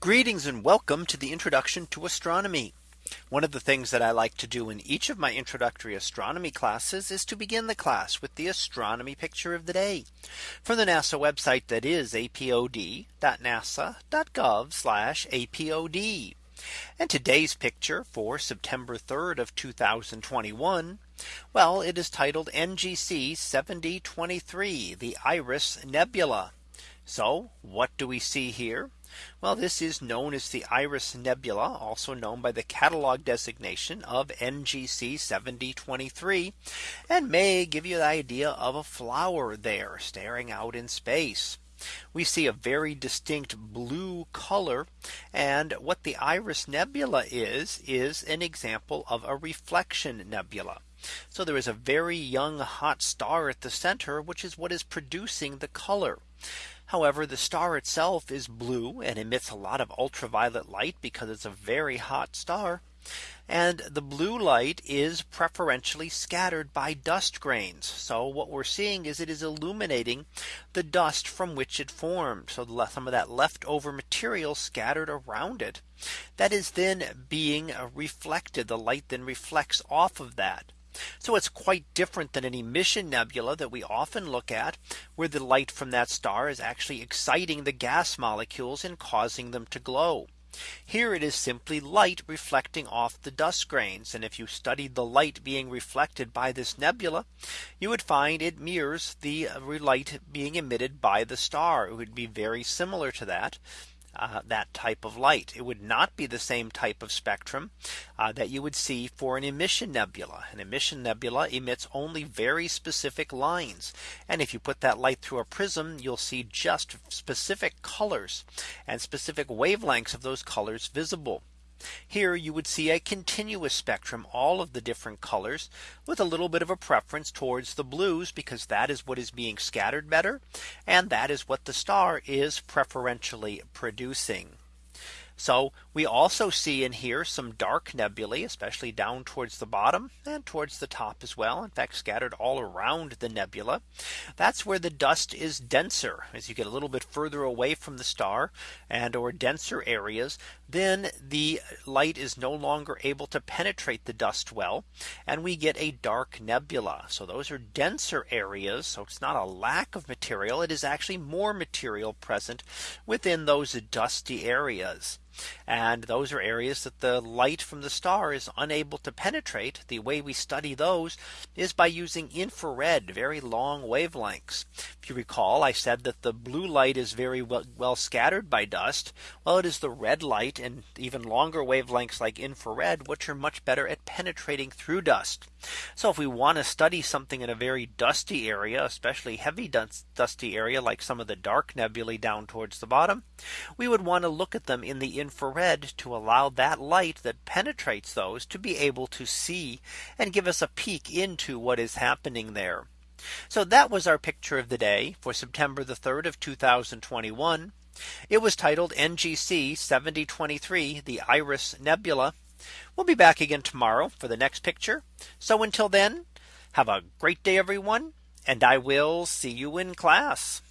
Greetings and welcome to the introduction to astronomy. One of the things that I like to do in each of my introductory astronomy classes is to begin the class with the astronomy picture of the day from the NASA website that is apod.nasa.gov apod. And today's picture for September 3rd of 2021. Well, it is titled NGC 7023 the Iris Nebula. So what do we see here? Well, this is known as the Iris Nebula, also known by the catalog designation of NGC 7023, and may give you the idea of a flower there staring out in space. We see a very distinct blue color. And what the Iris Nebula is, is an example of a reflection nebula. So there is a very young hot star at the center, which is what is producing the color. However, the star itself is blue and emits a lot of ultraviolet light because it's a very hot star. And the blue light is preferentially scattered by dust grains. So what we're seeing is it is illuminating the dust from which it formed. So some of that leftover material scattered around it that is then being reflected. The light then reflects off of that. So it's quite different than an emission nebula that we often look at where the light from that star is actually exciting the gas molecules and causing them to glow. Here it is simply light reflecting off the dust grains. And if you studied the light being reflected by this nebula, you would find it mirrors the uh, light being emitted by the star. It would be very similar to that uh, that type of light. It would not be the same type of spectrum uh, that you would see for an emission nebula. An emission nebula emits only very specific lines. And if you put that light through a prism, you'll see just specific colors and specific wavelengths of those colors visible. Here you would see a continuous spectrum all of the different colors with a little bit of a preference towards the blues because that is what is being scattered better. And that is what the star is preferentially producing. So we also see in here some dark nebulae, especially down towards the bottom and towards the top as well. In fact, scattered all around the nebula. That's where the dust is denser as you get a little bit further away from the star and or denser areas, then the light is no longer able to penetrate the dust well. And we get a dark nebula. So those are denser areas. So it's not a lack of material. It is actually more material present within those dusty areas. And those are areas that the light from the star is unable to penetrate. The way we study those is by using infrared very long wavelengths. If you recall, I said that the blue light is very well, well scattered by dust. Well, it is the red light and even longer wavelengths like infrared, which are much better at penetrating through dust. So if we want to study something in a very dusty area, especially heavy dusty area like some of the dark nebulae down towards the bottom, we would want to look at them in the infrared to allow that light that penetrates those to be able to see and give us a peek into what is happening there. So that was our picture of the day for September the 3rd of 2021. It was titled NGC 7023 the Iris Nebula. We'll be back again tomorrow for the next picture. So until then, have a great day, everyone. And I will see you in class.